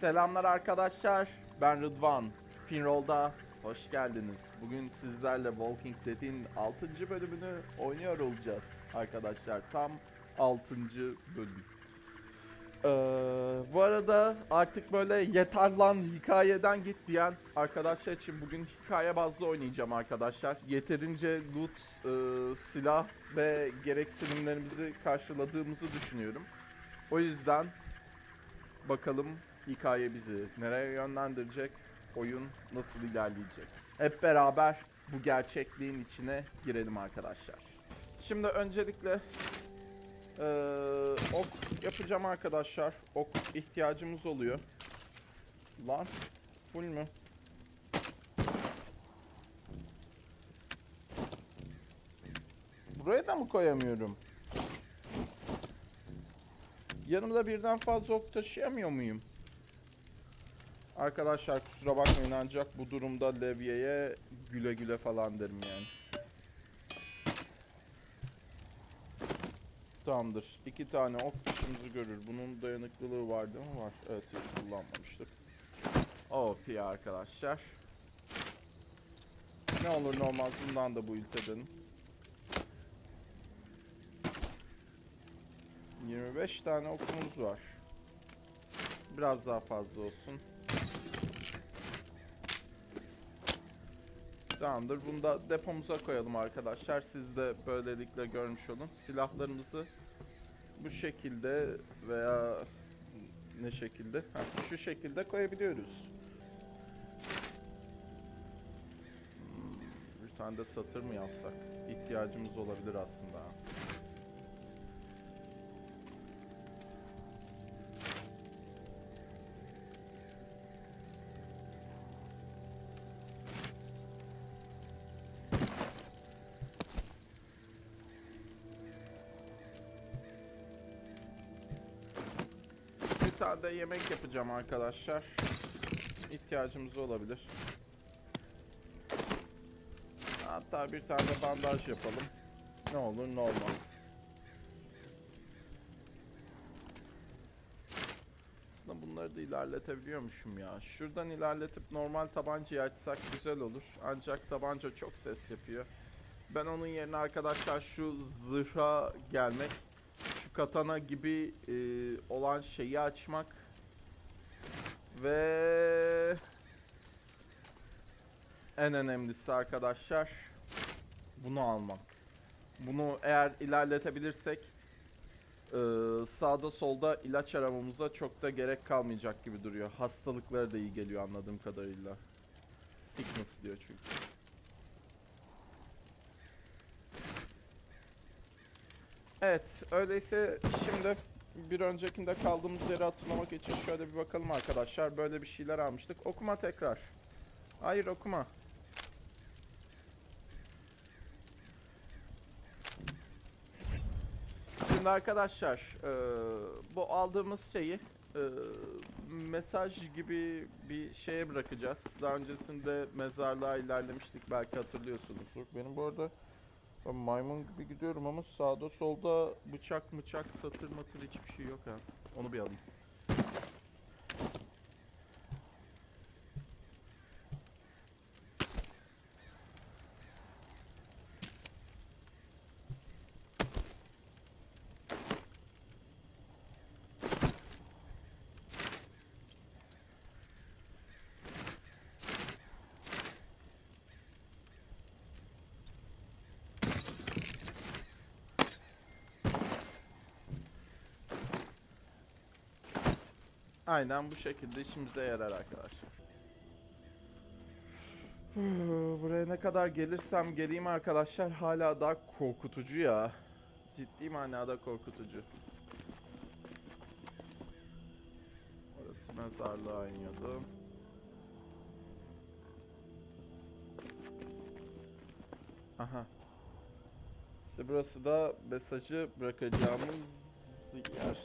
Selamlar arkadaşlar. Ben Rıdvan. Pinroll'da hoş geldiniz. Bugün sizlerle Walking Dead'in 6. bölümünü oynuyor olacağız arkadaşlar. Tam 6. bölüm. Ee, bu arada artık böyle yeter lan hikayeden git diyen arkadaşlar için bugün hikaye bazlı oynayacağım arkadaşlar. Yeterince loot, e, silah ve gereksinimlerimizi karşıladığımızı düşünüyorum. O yüzden bakalım hikaye bizi nereye yönlendirecek, oyun nasıl ilerleyecek. Hep beraber bu gerçekliğin içine girelim arkadaşlar. Şimdi öncelikle eee, ok yapacağım arkadaşlar. Ok ihtiyacımız oluyor. Lan full mü? Buraya da mı koyamıyorum? Yanımda birden fazla ok taşıyamıyor muyum? Arkadaşlar kusura bakmayın ancak bu durumda levyeye güle güle falan derim yani. Tamamdır. İki tane ok işimizi görür. Bunun dayanıklılığı var değil mi? Var. Evet hiç kullanmamıştık. OP arkadaşlar. Ne olur ne olmaz bundan da bu edelim. 25 tane okumuz var. Biraz daha fazla olsun. Tamamdır. Bunu da depomuza koyalım arkadaşlar. Siz de böylelikle görmüş olun. Silahlarımızı bu şekilde veya ne şekilde? Heh, şu şekilde koyabiliyoruz. Hmm, Bir tane de satır mı yapsak? İhtiyacımız olabilir aslında. Bir tane de yemek yapacağım arkadaşlar. İhtiyacımız olabilir. Hatta bir tane de bandaj yapalım. Ne olur ne olmaz. Aslında bunları da ilerletebiliyormuşum ya. Şuradan ilerletip normal tabancayı açsak güzel olur. Ancak tabanca çok ses yapıyor. Ben onun yerine arkadaşlar şu zırha gelmek katana gibi e, olan şeyi açmak ve en önemlisi arkadaşlar bunu almak. Bunu eğer ilerletebilirsek e, sağda solda ilaç aramamıza çok da gerek kalmayacak gibi duruyor. Hastalıkları da iyi geliyor anladığım kadarıyla. Sickness diyor çünkü. Evet, öyleyse şimdi bir öncekinde kaldığımız yeri hatırlamak için şöyle bir bakalım arkadaşlar. Böyle bir şeyler almıştık. Okuma tekrar. Hayır okuma. Şimdi arkadaşlar, e, bu aldığımız şeyi e, mesaj gibi bir şeye bırakacağız. Daha öncesinde mezarlığa ilerlemiştik belki hatırlıyorsunuzdur. Benim bu arada ben maymun gibi gidiyorum ama sağda solda bıçak mıçak satır matır hiçbir şey yok ha. Onu bir alayım. Aynen bu şekilde işimize yarar arkadaşlar. Buraya ne kadar gelirsem geleyim arkadaşlar hala daha korkutucu ya. Ciddi manada korkutucu. Orası mezarlığa iniyordu. Aha. İşte burası da mesajı bırakacağımız yer.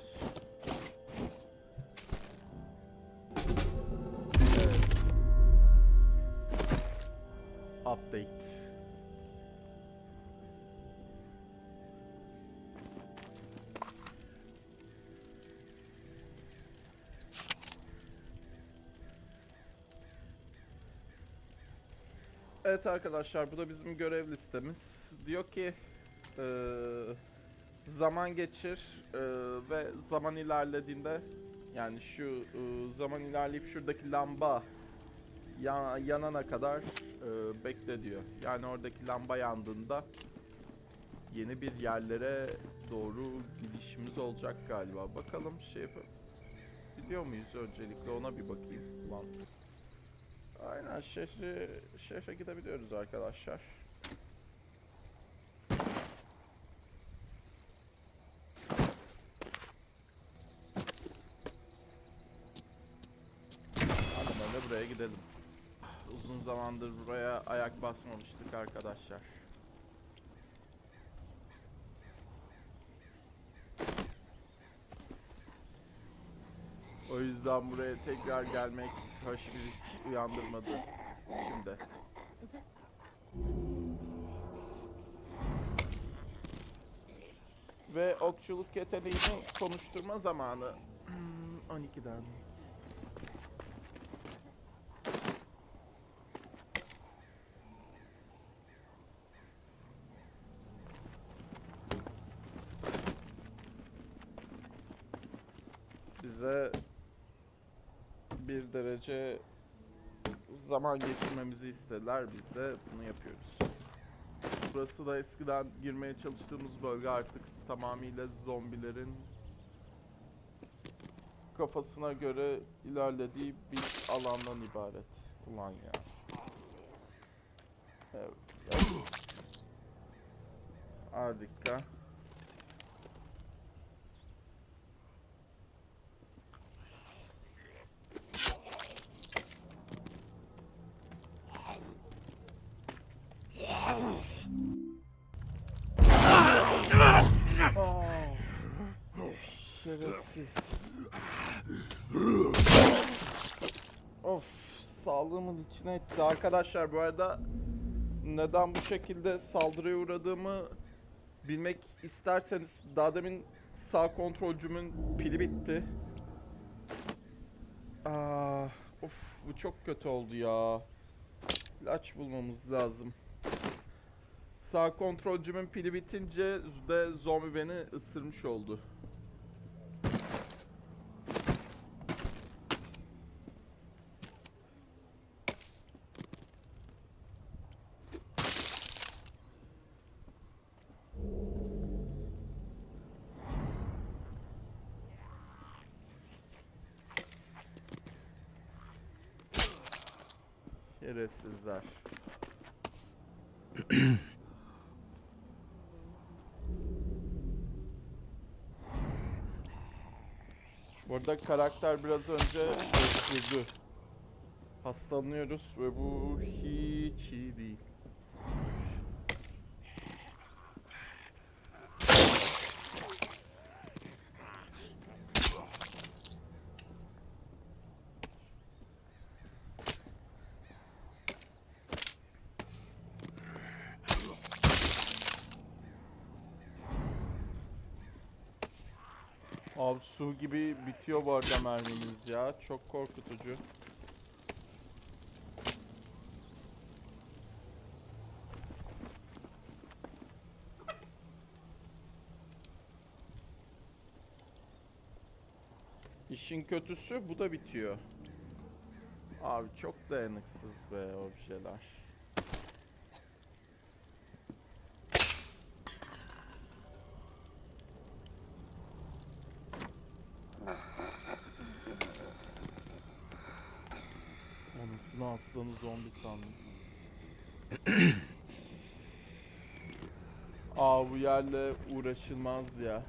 Evet arkadaşlar bu da bizim görev listemiz. Diyor ki eee, zaman geçir eee, ve zaman ilerlediğinde yani şu eee, zaman ilerleyip şuradaki lamba ya- yanana kadar eee, bekle diyor. Yani oradaki lamba yandığında yeni bir yerlere doğru gidişimiz olacak galiba. Bakalım şey yapalım. Biliyor muyuz öncelikle ona bir bakayım. Ulan. Aynen şehre, şehre gidebiliyoruz arkadaşlar. Hadi böyle buraya gidelim. Uzun zamandır buraya ayak basmamıştık arkadaşlar. O yüzden buraya tekrar gelmek hoş bir his uyandırmadı şimdi. Ve okçuluk yeteneğini konuşturma zamanı. Hmm, 12'den. Bize bir derece zaman geçirmemizi istediler. Biz de bunu yapıyoruz. Burası da eskiden girmeye çalıştığımız bölge artık tamamıyla zombilerin kafasına göre ilerlediği bir alandan ibaret. Ulan ya. Evet. evet. Harika. Oh. Şerefsiz. of sağlığımın içine etti. Arkadaşlar bu arada neden bu şekilde saldırıya uğradığımı bilmek isterseniz daha demin sağ kontrolcümün pili bitti. Ah, of bu çok kötü oldu ya. İlaç bulmamız lazım. Sağ kontrolcümün pili bitince de zombi beni ısırmış oldu. Şerefsizler. Bu arada karakter biraz önce öksürdü. Hastalanıyoruz ve bu hiç iyi değil. Gibi bitiyor bu arada mermimiz ya. Çok korkutucu. İşin kötüsü bu da bitiyor. Abi çok dayanıksız be o bir şeyler. Anasını aslanı zombi sandım. Aa bu yerle uğraşılmaz ya.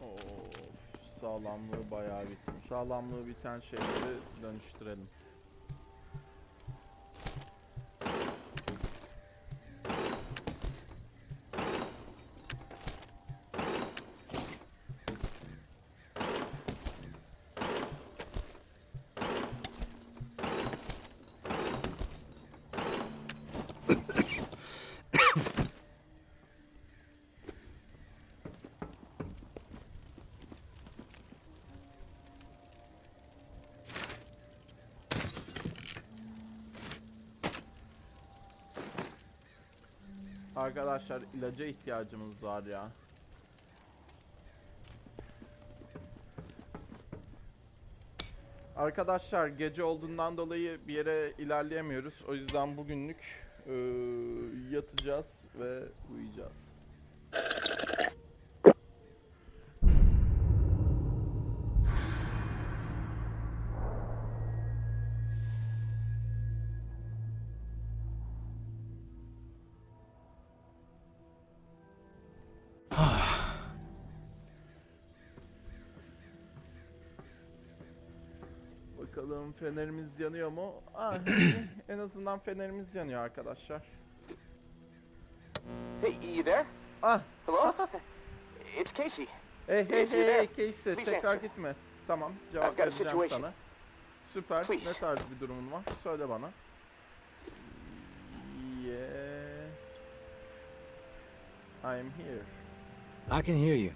Of, sağlamlığı bayağı bitmiş. Sağlamlığı biten şeyleri dönüştürelim. Arkadaşlar ilaca ihtiyacımız var ya. Arkadaşlar gece olduğundan dolayı bir yere ilerleyemiyoruz. O yüzden bugünlük eee, yatacağız ve uyuyacağız. Bakalım fenerimiz yanıyor mu? Ah, en azından fenerimiz yanıyor arkadaşlar. Hey, you there? Ah, Hello? it's Casey. hey hey hey hey Casey Please tekrar answer. gitme. Tamam cevap vereceğim sana. Süper. Please. Ne tarz bir durumun var? Söyle bana. Yeah. I'm here. I can hear you.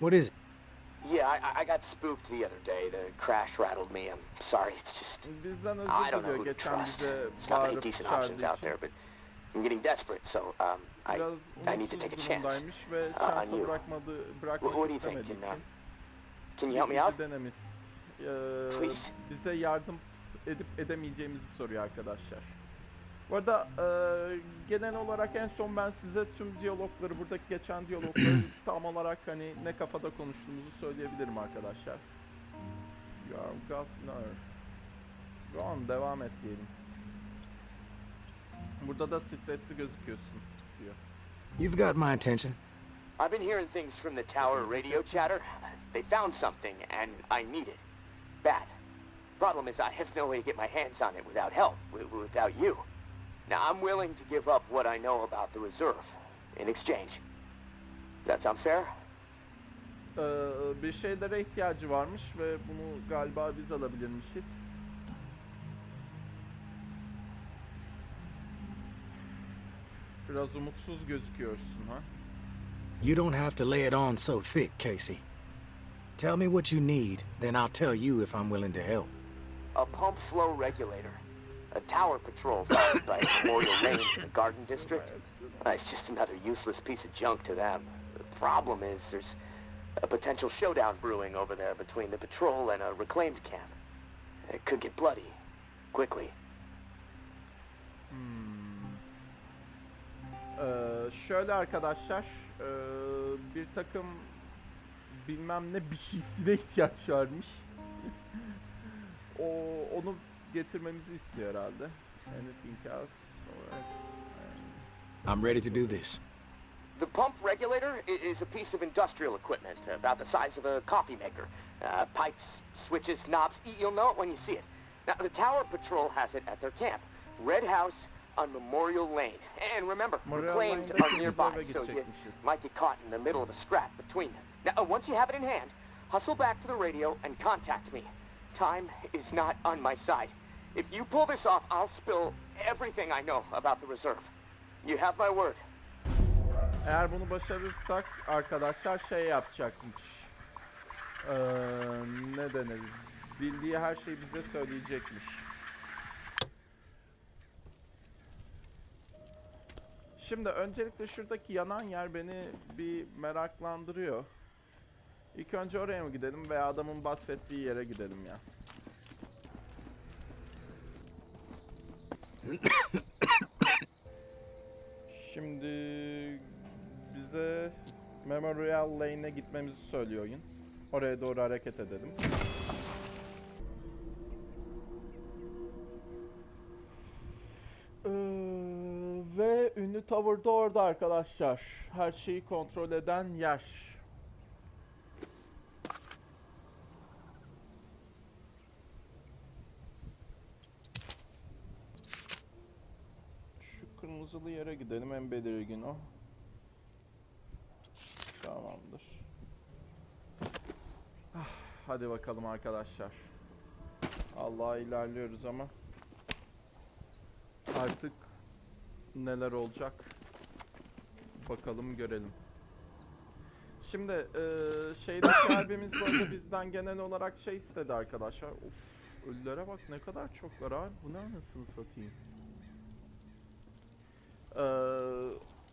What is it? Yeah, I, I got spooked the other day. The crash rattled me. I'm sorry. It's just I don't know who to trust. There's not many decent options out there, but I'm getting desperate. So um, I I need to take a chance. Uh, on you. What, what do you think? Can, uh, can you help me out? denemiş. Ee, Please. bize yardım edip edemeyeceğimizi soruyor arkadaşlar. Bu arada e, genel olarak en son ben size tüm diyalogları, buradaki geçen diyalogları tam olarak hani ne kafada konuştuğumuzu söyleyebilirim arkadaşlar. You are governor. Go on, devam et diyelim. Burada da stresli gözüküyorsun diyor. You've got my attention. I've been hearing things from the tower radio chatter. They found something, and I need it. Bad. Problem is, I have no way to get my hands on it without help, wi- without you. Now, I'm willing to give up what I know about the reserve in exchange. Does that sound fair? Ee, bir şeylere ihtiyacı varmış ve bunu galiba biz alabilirmişiz. Biraz umutsuz gözüküyorsun ha. You don't have to lay it on so thick, Casey. Tell me what you need, then I'll tell you if I'm willing to help. A pump flow regulator. A tower patrol founded by Memorial Lane in the Garden District. Uh, It's just another useless piece of junk to them. The problem is there's a potential showdown brewing over there between the patrol and a reclaimed camp. It could get bloody. Quickly. Ee, şöyle arkadaşlar, ee, bir takım bilmem ne bir şeysine ihtiyaç varmış. o onu getirmemizi istiyor herhalde. Anything else? Alright. I'm ready to do this. The pump regulator is a piece of industrial equipment about the size of a coffee maker. Uh, pipes, switches, knobs, you'll know it when you see it. Now, the Tower Patrol has it at their camp, Red House on Memorial Lane. And remember, Memorial reclaimed Lane'de are nearby, so you might get caught in the middle of a scrap between them. Now, uh, once you have it in hand, hustle back to the radio and contact me. Time is not on my side. If you pull this off, I'll spill everything I know about the reserve. You have my word. Eğer bunu başarırsak arkadaşlar şey yapacakmış. Ee, ne denir? Bildiği her şeyi bize söyleyecekmiş. Şimdi öncelikle şuradaki yanan yer beni bir meraklandırıyor. İlk önce oraya mı gidelim veya adamın bahsettiği yere gidelim ya. Şimdi bize Memorial Lane'e gitmemizi söylüyor oyun. Oraya doğru hareket edelim. Ee, ve ünlü Tower da orada arkadaşlar. Her şeyi kontrol eden yer. Kırmızılı yere gidelim en belirgin o. Tamamdır. Ah, Hadi bakalım arkadaşlar. Allah'a ilerliyoruz ama artık neler olacak bakalım görelim. Şimdi eee şeydeki abimiz arada bizden genel olarak şey istedi arkadaşlar. Of ölülere bak ne kadar çoklar abi. Bu ne anasını satayım. Ee,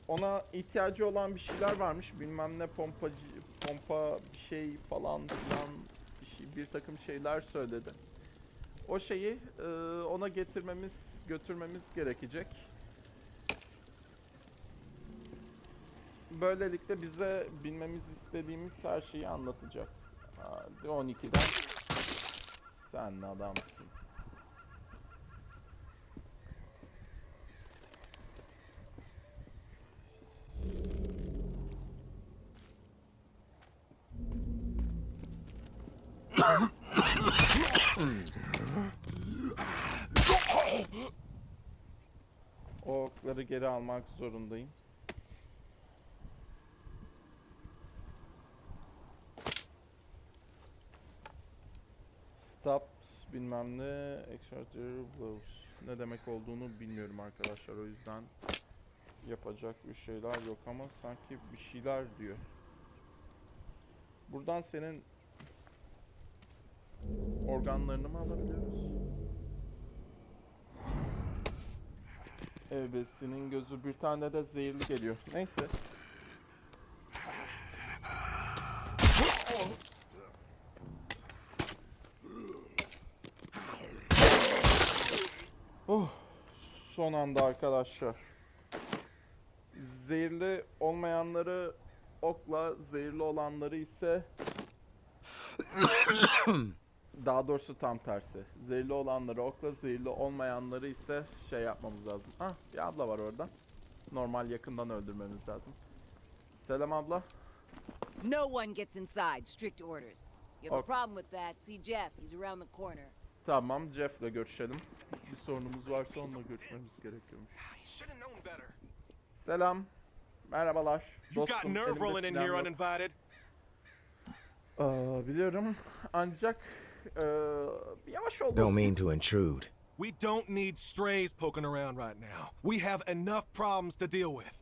ona ihtiyacı olan bir şeyler varmış. Bilmem ne pompacı, pompa bir şey falan filan bir, şey, bir takım şeyler söyledi. O şeyi e, ona getirmemiz, götürmemiz gerekecek. Böylelikle bize bilmemiz istediğimiz her şeyi anlatacak. Hadi 12'den sen adamsın. O okları geri almak zorundayım. Stop bilmem ne extraordinary blows. Ne demek olduğunu bilmiyorum arkadaşlar o yüzden yapacak bir şeyler yok ama sanki bir şeyler diyor. Buradan senin organlarını mı alabiliyoruz? Ebesinin gözü bir tane de zehirli geliyor. Neyse. Oh, son anda arkadaşlar. Zehirli olmayanları okla, zehirli olanları ise daha doğrusu tam tersi. Zehirli olanları okla, zehirli olmayanları ise şey yapmamız lazım. Ah, bir abla var orada. Normal yakından öldürmemiz lazım. Selam abla. No one gets inside. Strict orders. You have a problem with that? See Jeff. He's around the corner. Tamam, Jeff'le görüşelim. Bir sorunumuz varsa onunla görüşmemiz gerekiyormuş. Better. Selam. Merhabalar. You got Dostum, nerve elimde rolling in silahım here yok. uninvited. Aa, biliyorum. Ancak eee, yavaş ol Don't mean to intrude. We don't need strays poking around right now. We have enough problems to deal with.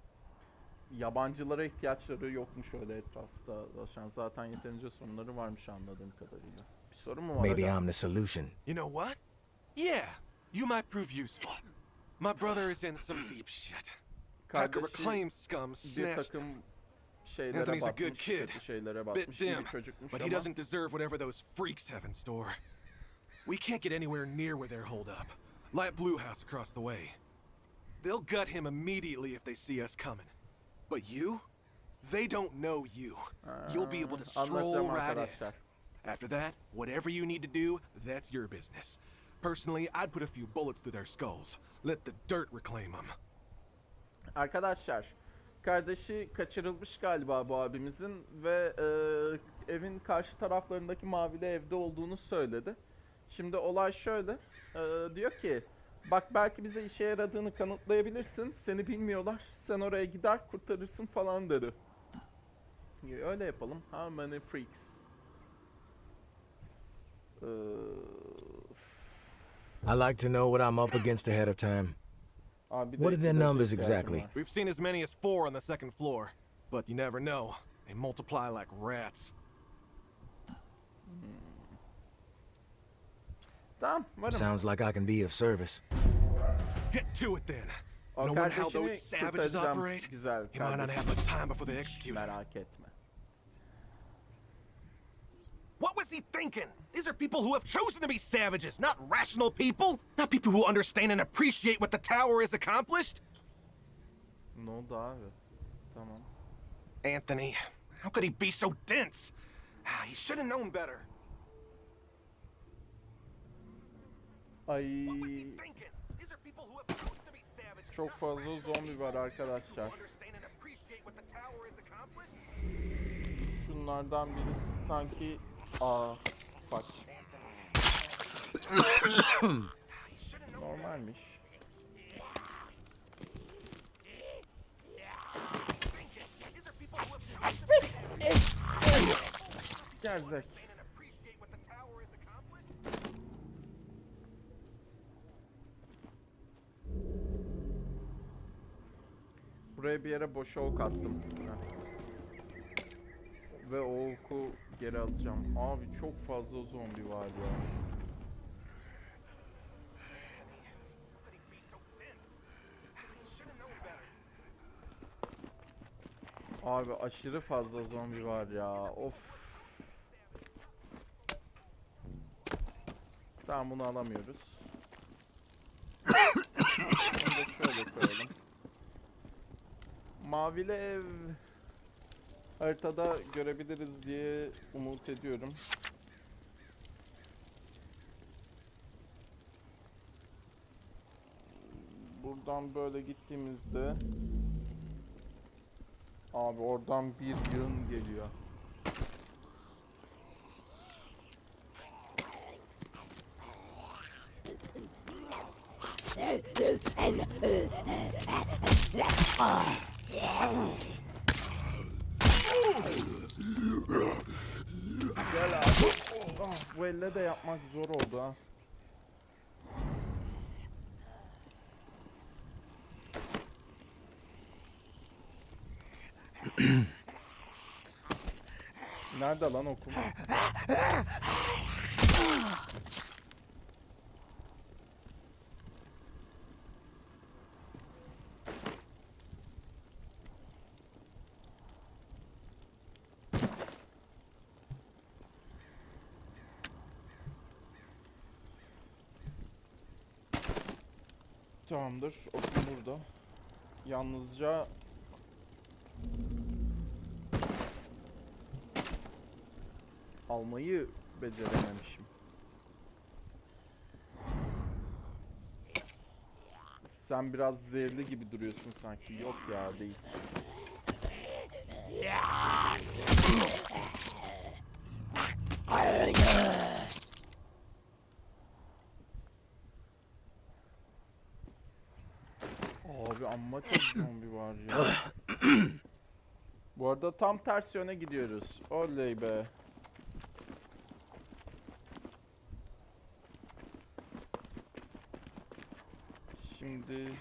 Yabancılara ihtiyaçları yokmuş öyle etrafta. dolaşan. Zaten yeterince sorunları varmış anladığım kadarıyla. Bir sorun mu var Maybe acaba? I'm the solution. You know what? Yeah, you might prove useful. My brother is in some deep shit. Hacker Kardeşi reclaim scum bir snatched takım şeylere Anthony's a good kid. şeylere Bit batmış, dim, çocukmuş but he ama doesn't deserve whatever those freaks have in store. We can't get anywhere near where they're holed up. Light Blue House across the way. They'll gut him immediately if they see us coming. But you? They don't know you. You'll be able to stroll right in. After that, whatever you need to do, that's your business. Personally, I'd put a few bullets through their skulls. Let the dirt reclaim them. Arkadaşlar, kardeşi kaçırılmış galiba bu abimizin ve e, evin karşı taraflarındaki mavili evde olduğunu söyledi. Şimdi olay şöyle, e, diyor ki, bak belki bize işe yaradığını kanıtlayabilirsin, seni bilmiyorlar, sen oraya gider kurtarırsın falan dedi. Öyle yapalım. How many freaks? Ee, I like to know what I'm up against ahead of time. Abi bir What are their numbers exactly? We've seen as many as four on the second floor, but you never know. They multiply like rats. Tamam, varım. Sounds like I can be of service. Get to it then. O Knowing how those savages operate, Güzel you might not have the time before they execute him. Merak etme. What was he thinking? These are people who have chosen to be savages, not rational people. Not people who understand and appreciate what the tower has accomplished. Oldu abi? Tamam. Anthony, how could he be so dense? Ah, He should have known better. Ay What was he thinking? These are people who have chosen to be savages. çok fazla zombi var arkadaşlar. who understand and appreciate what the tower has accomplished. Şunlardan biri sanki aa fuck normalmiş. Gerzek. Buraya bir yere boş ok attım. Ve o oku geri alacağım. Abi çok fazla zombi var ya. Abi aşırı fazla zombi var ya. Of. Tamam bunu alamıyoruz. Bunu şöyle koyalım. Mavili ev haritada görebiliriz diye umut ediyorum. Buradan böyle gittiğimizde Abi oradan bir yığın geliyor. Gel abi. Ah, bu elle de yapmak zor oldu ha. Nerede lan okul? Tamamdır. Okul burada. Yalnızca almayı becerememişim. Sen biraz zehirli gibi duruyorsun sanki. Yok ya değil. Abi amma çok zombi var ya. Bu arada tam ters yöne gidiyoruz. Oley be. Şimdi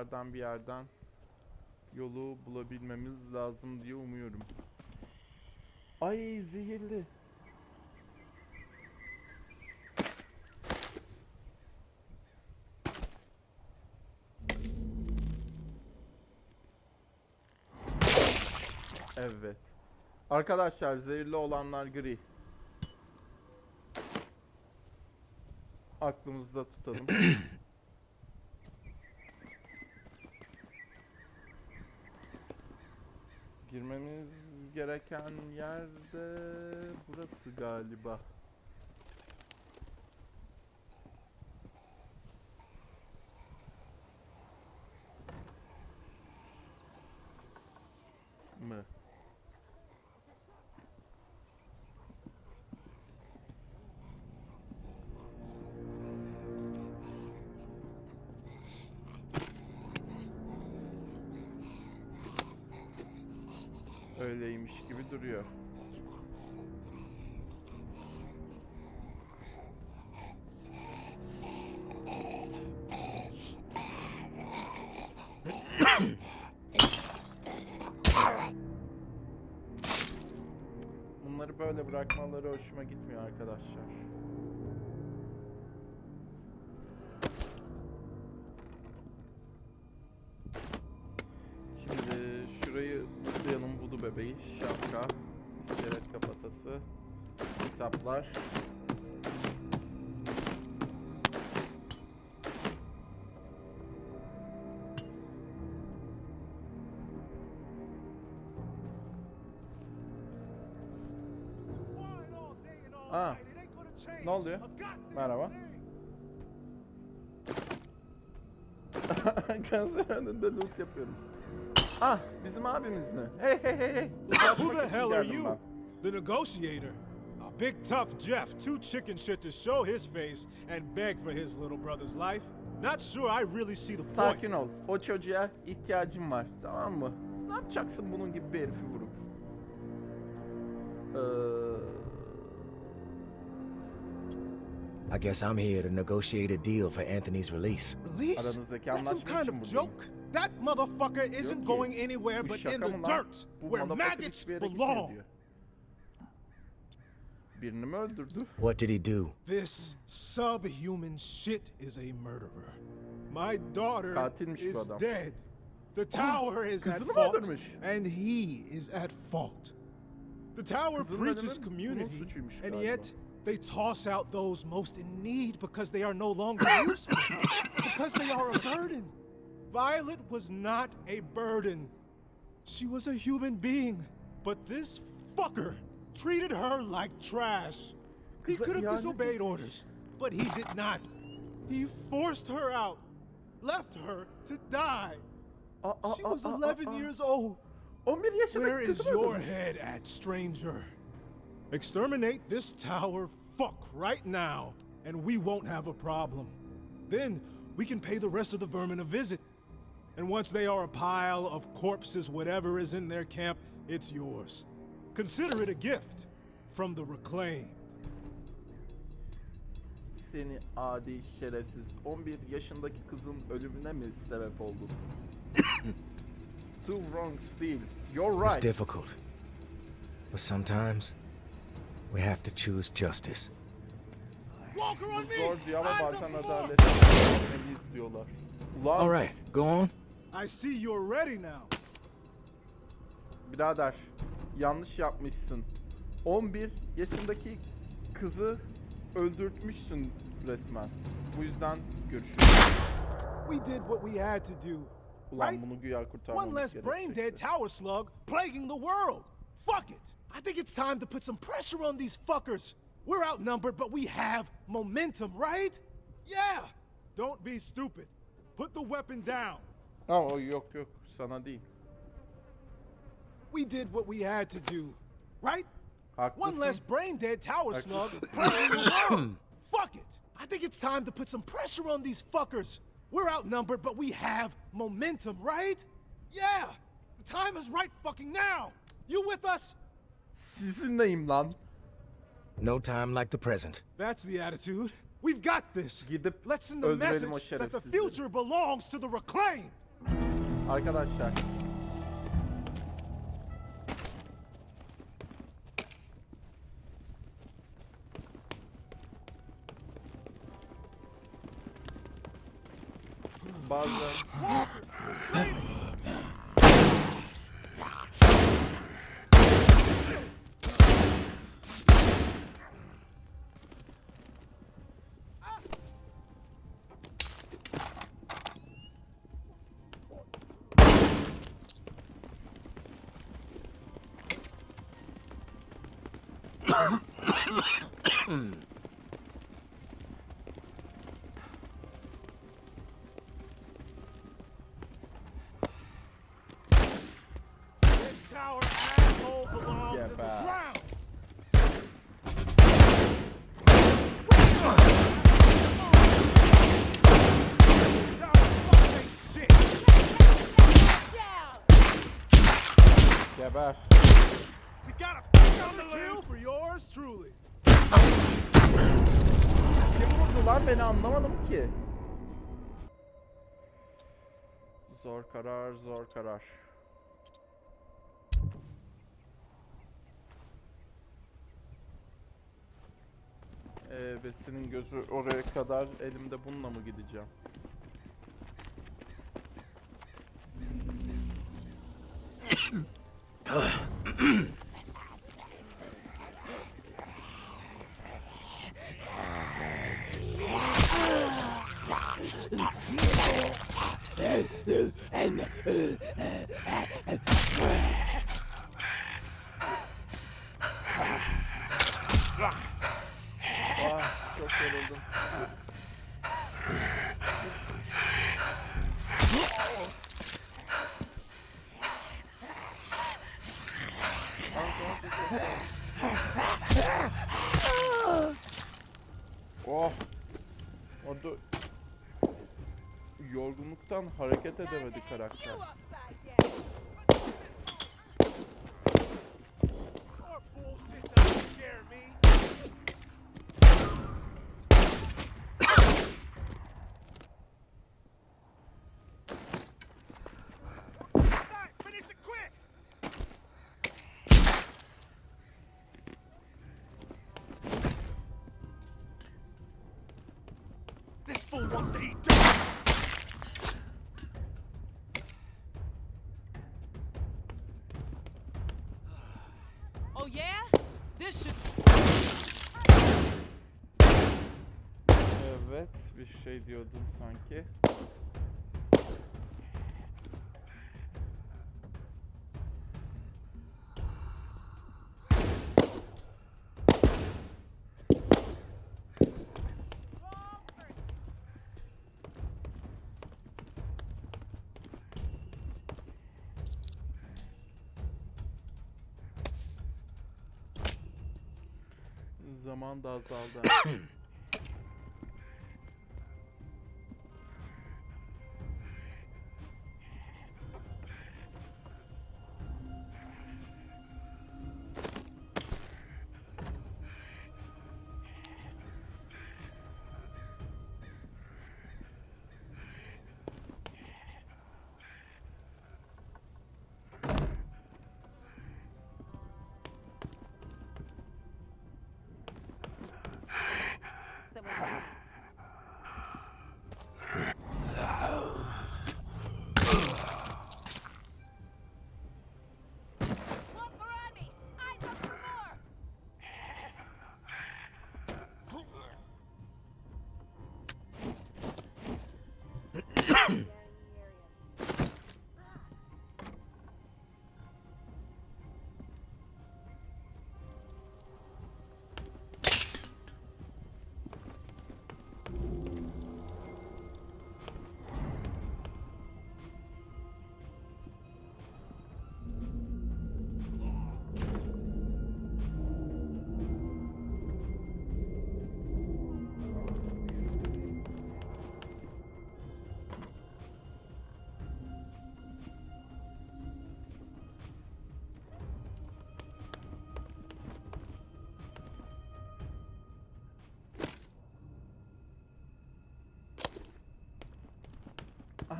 buralardan bir yerden yolu bulabilmemiz lazım diye umuyorum. Ay zehirli. Evet. Arkadaşlar zehirli olanlar gri. Aklımızda tutalım. Girmemiz gereken yerde burası galiba. Böyle bırakmaları hoşuma gitmiyor arkadaşlar. Şimdi şurayı tıklayalım vudu bebeği, şapka, iskelet kafatası, kitaplar. Ne oluyor? Merhaba. Kanser önünde loot yapıyorum. Ah, bizim abimiz mi? Hey hey hey hey. Who the hell are you? The negotiator. A big tough Jeff, too chicken shit to show his face and beg for his little brother's life. Not sure I really see the point. Sakin ol. O çocuğa ihtiyacım var. Tamam mı? Ne yapacaksın bunun gibi bir herifi vurup? Ee, I guess I'm here to negotiate a deal for Anthony's release. Release? That's some kind of joke. That motherfucker isn't going anywhere but in the dirt, where maggots hiçbir yere gitmiyor belong. diyor. Birini mi öldürdü? What did he do? This subhuman shit is a murderer. My daughter is dead. The tower is at fault, and he is at fault. The tower Kızının preaches community, and yet they toss out those most in need because they are no longer useful, because they are a burden. Violet was not a burden. She was a human being, but this fucker treated her like trash. He could have disobeyed orders, but he did not. He forced her out, left her to die. Aa, aa, She was aa, 11 aa. years old. 11 yaşındaki Where is your head at, stranger? Exterminate this tower fuck right now, and we won't have a problem. Then we can pay the rest of the vermin a visit. And once they are a pile of corpses, whatever is in their camp, it's yours. Consider it a gift from the reclaimed. Seni adi şerefsiz 11 yaşındaki kızın ölümüne mi sebep oldun? Two wrongs değil. You're right. It's difficult. But sometimes we have to choose justice. Walker on Bu zor me! diyor ama bazen adalet diyorlar. Ulan All right, go on. I see you're ready now. birader yanlış yapmışsın. 11 yaşındaki kızı öldürtmüşsün resmen. Bu yüzden görüşürüz. We did what we had to do. Ulan bunu güya One kurtarmamız less brain dead gerekecekti. tower slug plaguing the world. Fuck it. I think it's time to put some pressure on these fuckers. We're outnumbered, but we have momentum, right? Yeah. Don't be stupid. Put the weapon down. Oh, oh yok yok sana değil. We did what we had to do, right? Haklısın. One less brain dead tower slug plaguing the world. Fuck it. I think it's time to put some pressure on these fuckers. We're outnumbered, but we have momentum, right? Yeah. The time is right fucking now. You with us? Sizinleyim lan. No time like the present. That's the attitude. We've got this. Gidip Let's send the öldürelim o message that the şerefsizi. future belongs to the reclaimed. Arkadaşlar. Bazen This tower asshole belongs Yeah, in the bad. ground. Tower fuck ain't shit. geber. We got a fuck on the kill for yours truly. Kim vurdu lan beni anlamadım ki. Zor karar, zor karar. Ee, ve senin gözü oraya kadar elimde bununla mı gideceğim? Ah, çok yoruldum. Yorgunluktan hareket edemedi karakter. Şey diyordun sanki. Zaman da azaldı.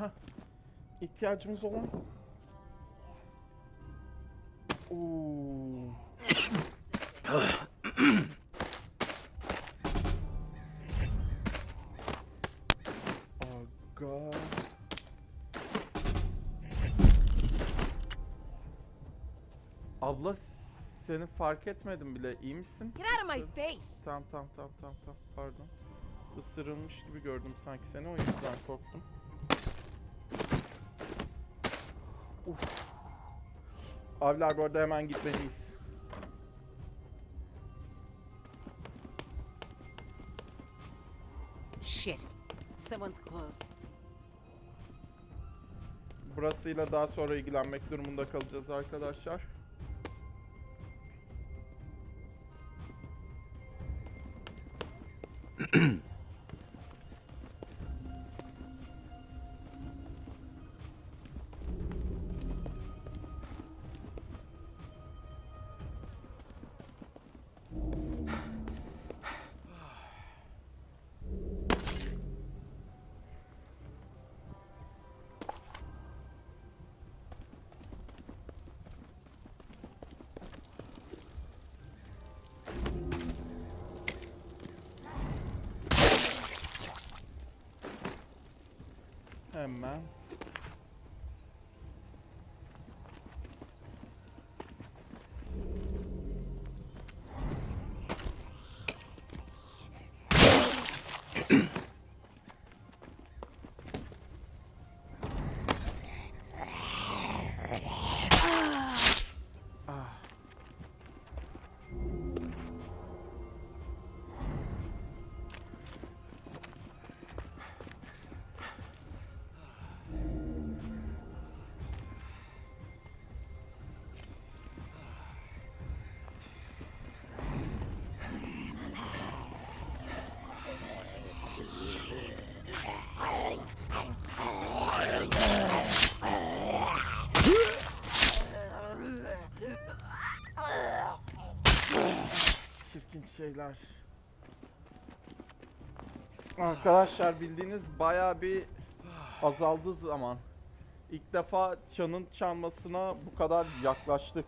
Aha. İhtiyacımız olan. Oo. Aga. Abla seni fark etmedim bile. İyi misin? Get out of my Isır- face! Tamam tamam tamam tamam tamam pardon. Isırılmış gibi gördüm sanki seni o yüzden korktum. Uf. Abiler bu arada hemen gitmeliyiz. Shit. Someone's close. Burasıyla daha sonra ilgilenmek durumunda kalacağız arkadaşlar. Şeyler. Arkadaşlar bildiğiniz baya bir azaldı zaman. İlk defa çanın çalmasına bu kadar yaklaştık.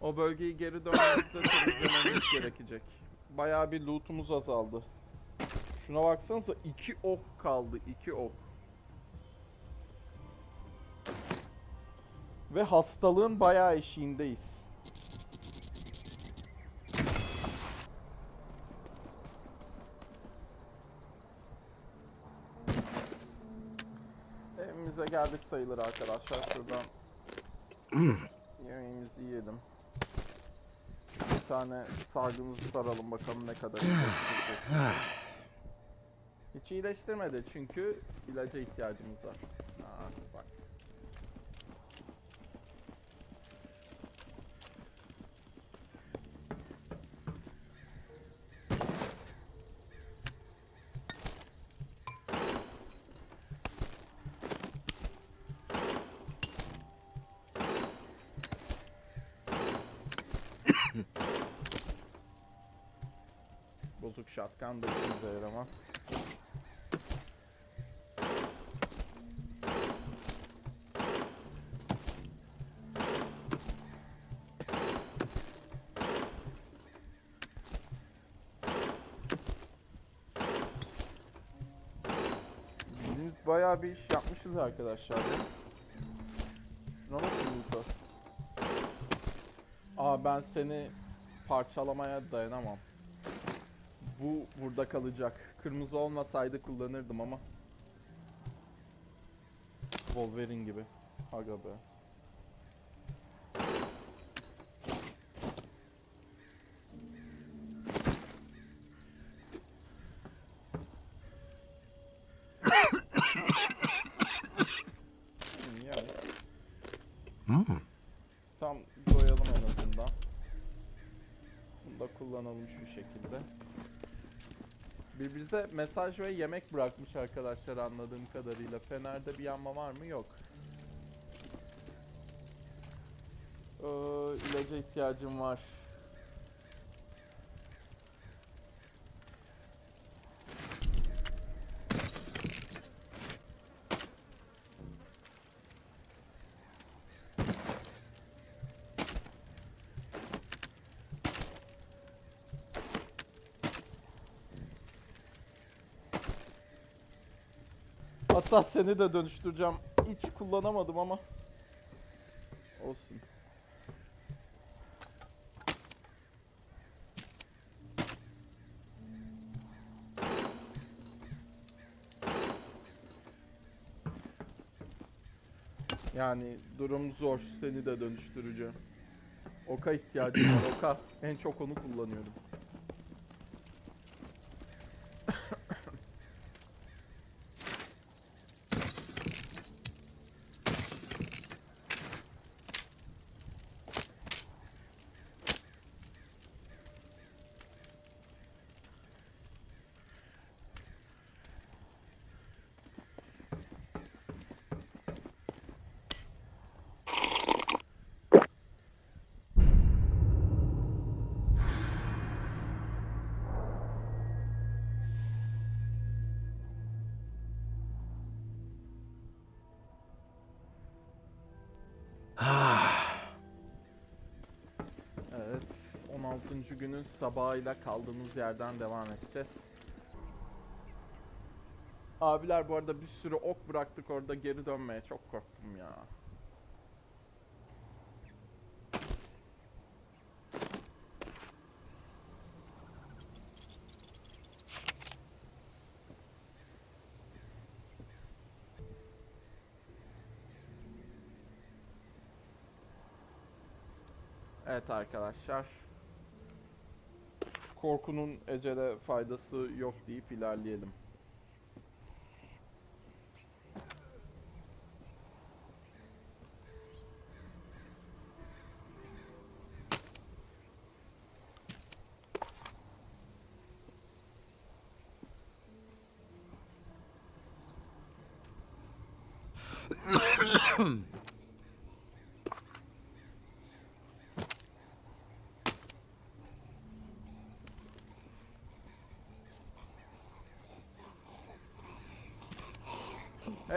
O bölgeyi geri döndüğümüzde temizlememiz gerekecek. bayağı bir lootumuz azaldı. Şuna baksanıza iki ok kaldı. iki ok. Ve hastalığın bayağı eşiğindeyiz. Evimize geldik sayılır arkadaşlar. Şuradan yemeğimizi yiyelim. Bir tane sargımızı saralım bakalım ne kadar iyileştirecek. Hiç iyileştirmedi çünkü ilaca ihtiyacımız var. Aa, bak. Shotgun da işimize yaramaz. Biz bayağı bir iş yapmışız arkadaşlar. Şuna bakın Luka. Aa ben seni parçalamaya dayanamam. Bu burada kalacak. Kırmızı olmasaydı kullanırdım ama. Wolverine gibi. Aga be. Hmm, yani. Tam doyalım en azından. Bunu da kullanalım şu şekilde. Birbirinize mesaj ve yemek bırakmış arkadaşlar anladığım kadarıyla. Fener'de bir yanma var mı? Yok. Ee, ilaca ihtiyacım var. Hatta seni de dönüştüreceğim. Hiç kullanamadım ama. Olsun. Yani durum zor. Seni de dönüştüreceğim. Oka ihtiyacım var. Oka. En çok onu kullanıyorum. 16. günün sabahıyla kaldığımız yerden devam edeceğiz. Abiler bu arada bir sürü ok bıraktık orada geri dönmeye çok korktum ya. Evet arkadaşlar. Korkunun ecele faydası yok deyip ilerleyelim.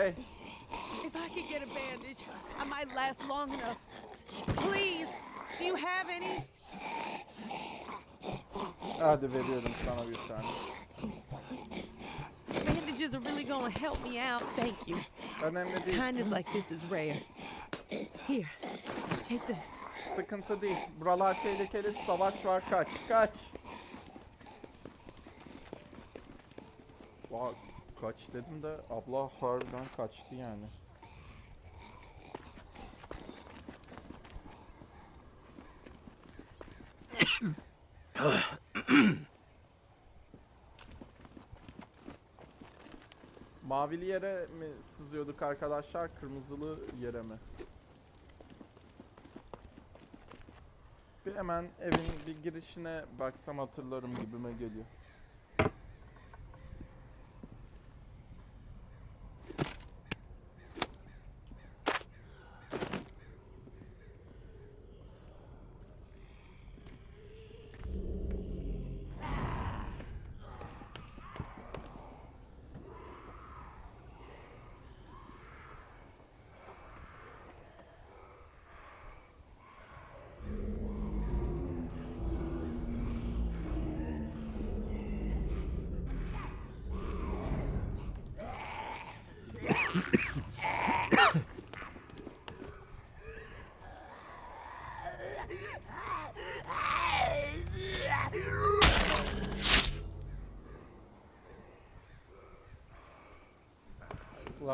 If I could get a bandage, I might last long enough. Please, do you have any? Hadi veriyorum sana bir tane. Bandages are really gonna help me out. Thank you. Kindness like this is rare. Here, take this. Sıkıntı değil. Buralar tehlikeli. Savaş var. Kaç. Kaç. Kaç dedim de abla harbiden kaçtı yani. Mavili yere mi sızıyorduk arkadaşlar? Kırmızılı yere mi? Bir hemen evin bir girişine baksam hatırlarım gibime geliyor.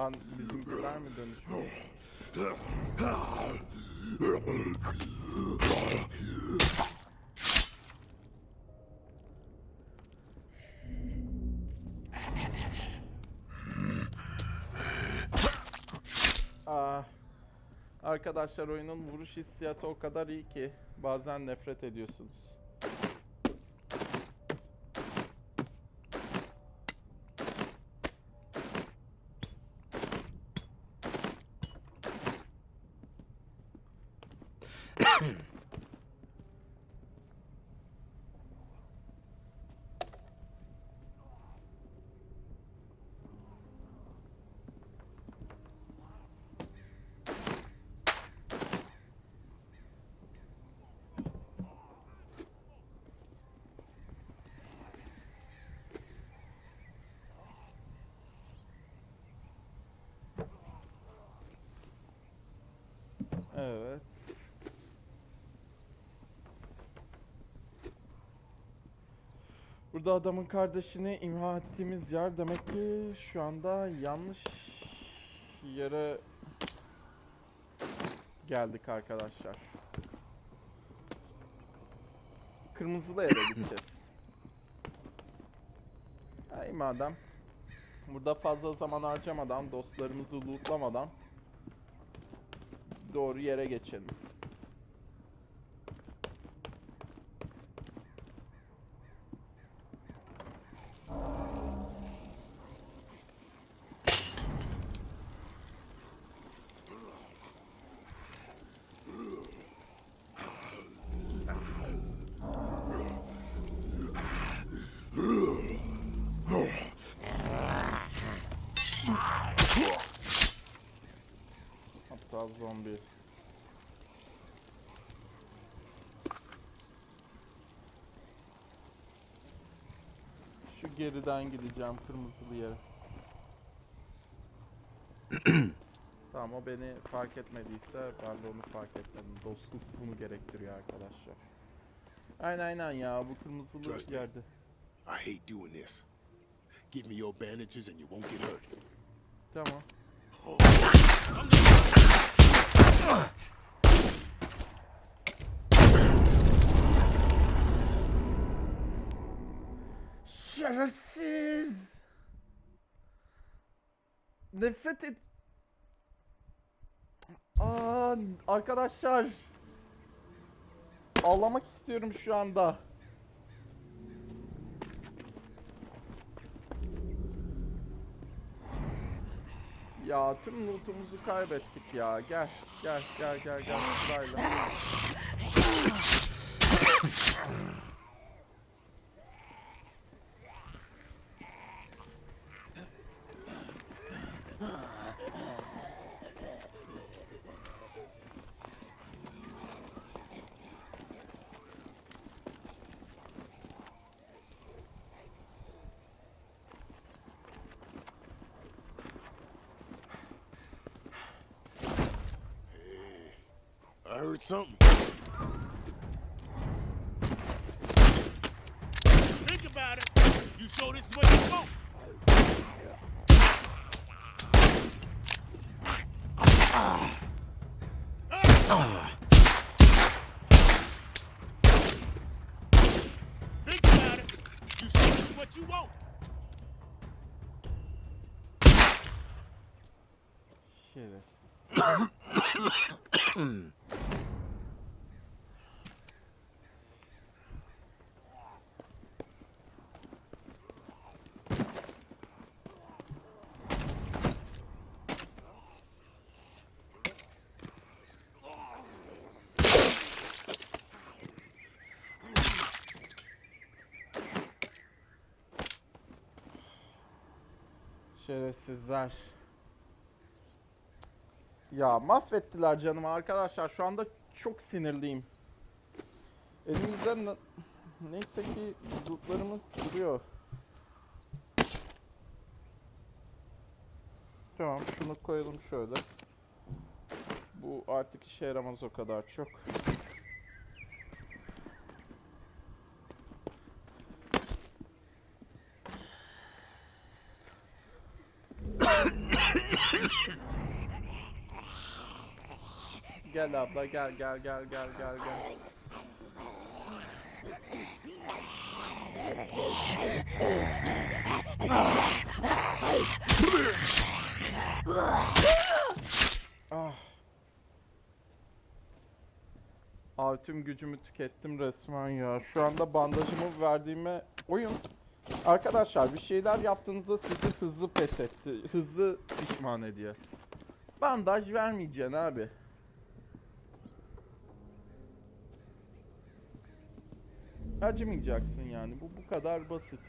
Lan bizimkiler mi dönüşüyor? Aa, Ah, arkadaşlar oyunun vuruş hissiyatı o kadar iyi ki bazen nefret ediyorsunuz. Evet. Burada adamın kardeşini imha ettiğimiz yer demek ki şu anda yanlış yere geldik arkadaşlar. Kırmızılı yere gideceğiz. Ay madem. Burada fazla zaman harcamadan, dostlarımızı lootlamadan doğru yere geçelim. Hatta zombi. Şu geriden gideceğim kırmızılı yere. tamam o beni fark etmediyse ben de onu fark etmedim. Dostluk bunu gerektiriyor arkadaşlar. Aynen aynen ya bu kırmızılı Trust me. yerde. I hate doing this. Give me your bandages and you won't get hurt. Tamam. Şerefsiz! Nefret et... Aa, arkadaşlar. Ağlamak istiyorum şu anda. Ya tüm lootumuzu kaybettik ya. Gel, gel, gel, gel, gel sırayla. heard something. Think about it. You show this is what you want. Think about it. You show this is what you want. Şerefsiz. Şerefsizler. Ya mahvettiler canımı arkadaşlar. Şu anda çok sinirliyim. Elimizde na- neyse ki lootlarımız duruyor. Tamam şunu koyalım şöyle. Bu artık işe yaramaz o kadar çok. Gel abla gel gel gel gel gel gel. Ah. Abi tüm gücümü tükettim resmen ya. Şu anda bandajımı verdiğime oyun. Arkadaşlar bir şeyler yaptığınızda sizi hızlı pes etti. Hızlı pişman ediyor. Bandaj vermeyeceksin abi. Acımayacaksın yani. Bu bu kadar basit.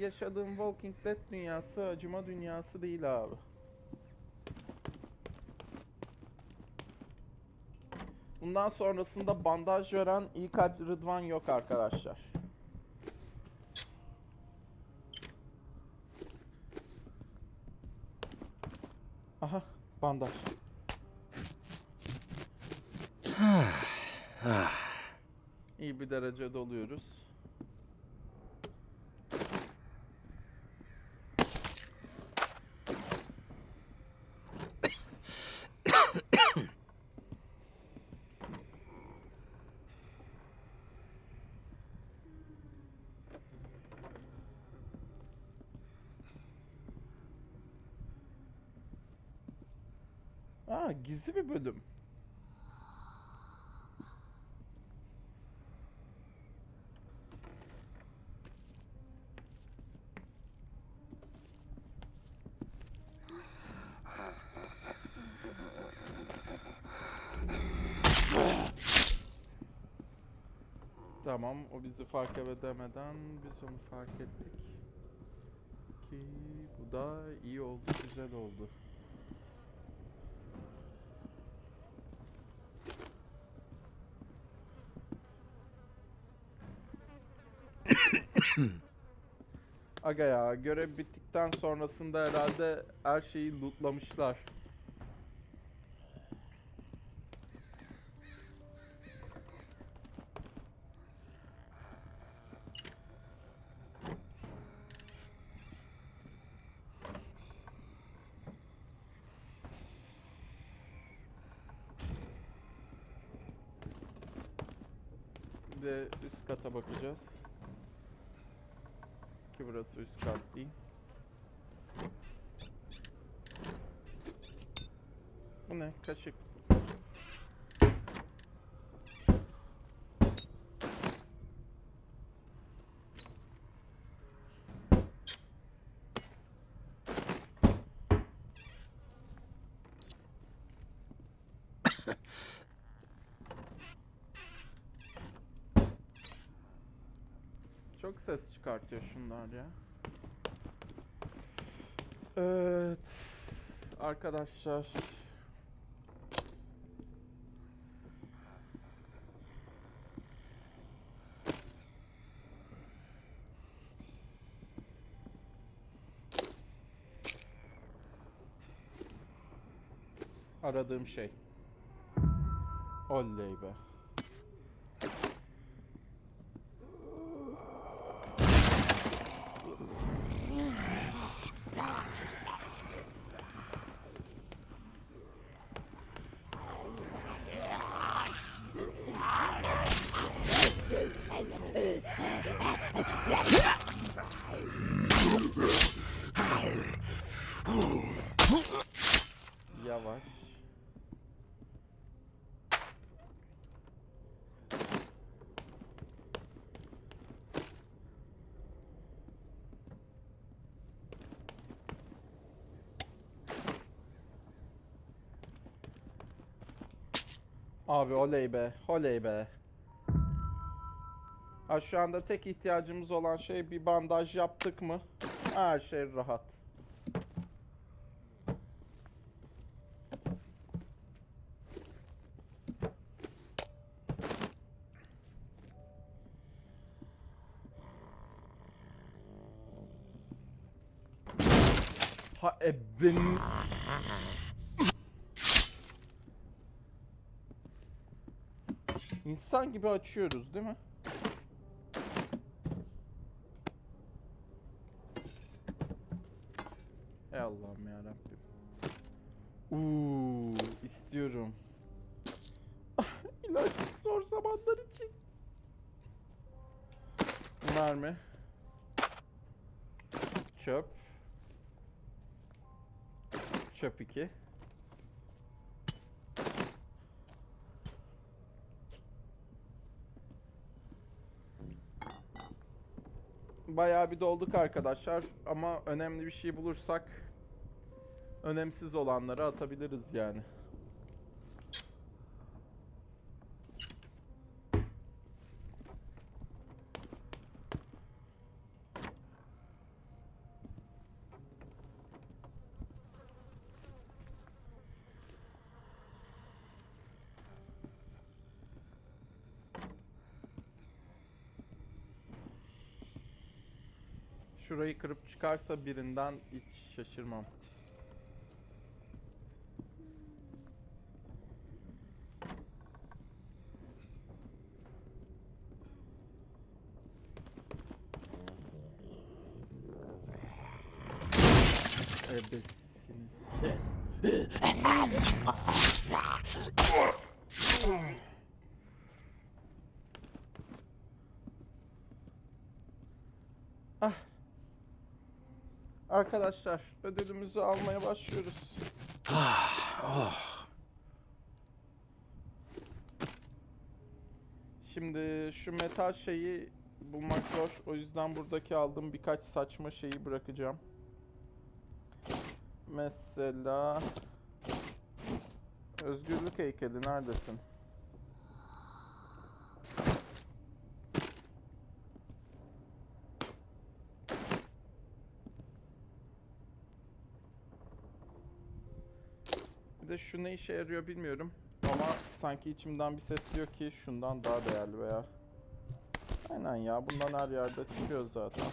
Yaşadığım Walking Dead dünyası acıma dünyası değil abi. Bundan sonrasında bandaj veren iyi kalp Rıdvan yok arkadaşlar. Aha bandaj. İyi bir derecede oluyoruz. Gizli bir bölüm. Tamam, o bizi fark edemeden biz onu fark ettik. Ki bu da iyi oldu, güzel oldu. Aga ya, görev bittikten sonrasında herhalde her şeyi lootlamışlar. De üst kata bakacağız. Ki burası üst kat değil. Bu ne? Kaşık. Çok ses çıkartıyor şunlar ya. Evet. Arkadaşlar. Aradığım şey. Oley be. Abi oley be, oley be. Ha şu anda tek ihtiyacımız olan şey bir bandaj yaptık mı? Her şey rahat. Ha e benim... İnsan gibi açıyoruz değil mi? Ey Allah'ım ya Rabbim. Uuu istiyorum. İlaç zor zamanlar için. Mermi. Çöp. Çöp 2. Bayağı bir dolduk arkadaşlar ama önemli bir şey bulursak önemsiz olanları atabiliriz yani. Şurayı kırıp çıkarsa birinden hiç şaşırmam. Ebesiniz. Ah. Arkadaşlar ödülümüzü almaya başlıyoruz. Şimdi şu metal şeyi bulmak zor. O yüzden buradaki aldığım birkaç saçma şeyi bırakacağım. Mesela Özgürlük heykeli neredesin? De şu ne işe yarıyor bilmiyorum. Ama sanki içimden bir ses diyor ki şundan daha değerli veya. Aynen ya bundan her yerde çıkıyor zaten.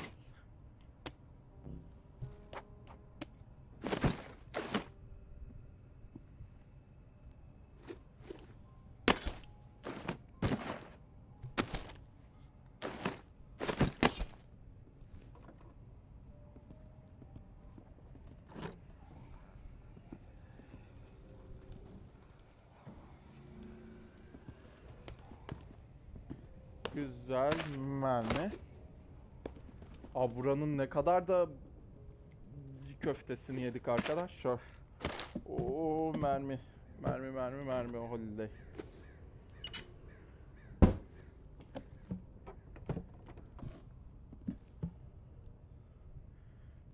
Güzel mermi. Aa buranın ne kadar da köftesini yedik arkadaşlar. Oo mermi. Mermi mermi mermi holiday.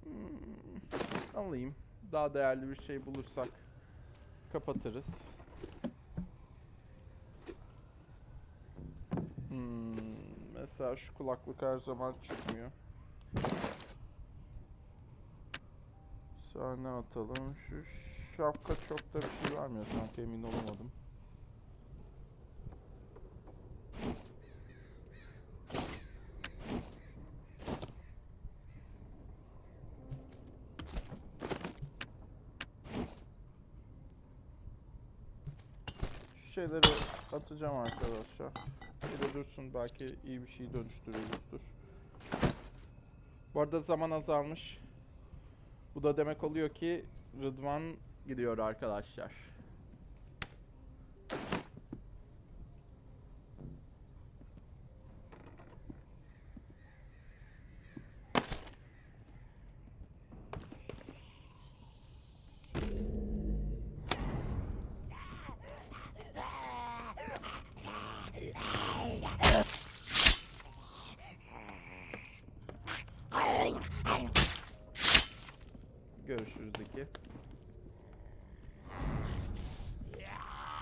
Hmm, alayım. Daha değerli bir şey bulursak kapatırız. Hmm, mesela şu kulaklık her zaman çıkmıyor. Sahne atalım. Şu şapka çok da bir şey vermiyor sanki emin olamadım. Şu şeyleri atacağım arkadaşlar. Bir de dursun belki iyi bir şey dönüştürürüzdür. Bu arada zaman azalmış. Bu da demek oluyor ki Rıdvan gidiyor arkadaşlar. Görüşürüz iki.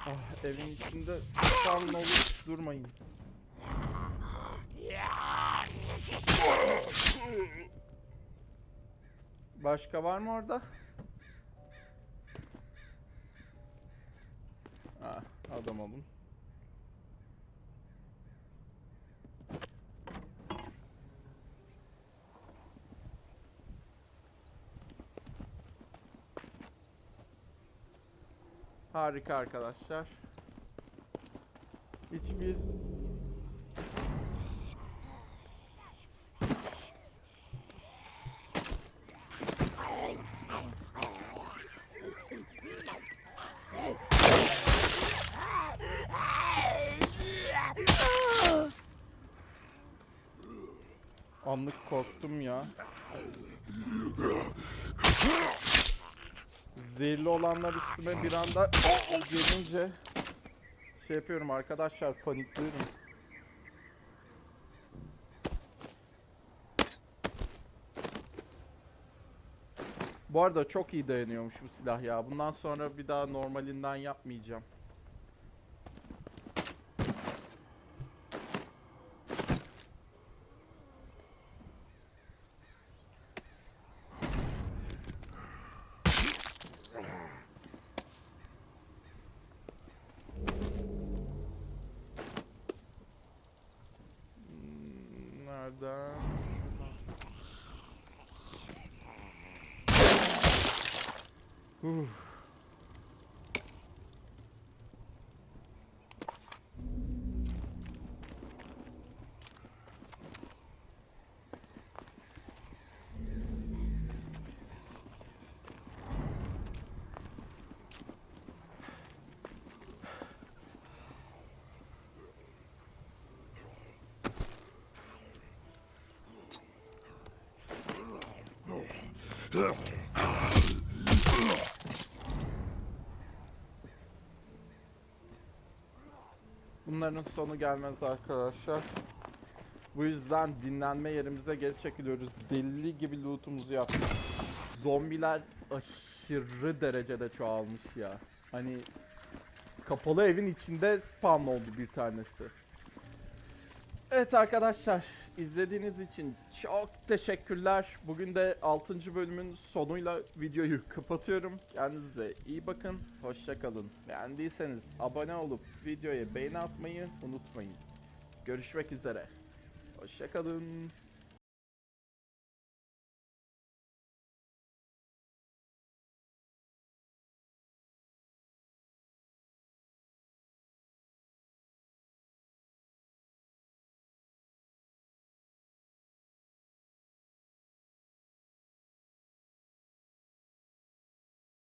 Ah evin içinde spawn olup durmayın. Başka var mı orada? Ah adam olun. Harika arkadaşlar. Hiçbir Anlık korktum ya. Zehirli olanlar üstüme bir anda gelince şey yapıyorum arkadaşlar panikliyorum. Bu arada çok iyi dayanıyormuş bu silah ya. Bundan sonra bir daha normalinden yapmayacağım. Hmm, Nereden? Bunların sonu gelmez arkadaşlar. Bu yüzden dinlenme yerimize geri çekiliyoruz. Deli gibi lootumuzu yaptık. Zombiler aşırı derecede çoğalmış ya. Hani kapalı evin içinde spawn oldu bir tanesi. Evet arkadaşlar izlediğiniz için çok teşekkürler. Bugün de 6. bölümün sonuyla videoyu kapatıyorum. Kendinize iyi bakın. Hoşça kalın. Beğendiyseniz abone olup videoya beğeni atmayı unutmayın. Görüşmek üzere. Hoşça kalın.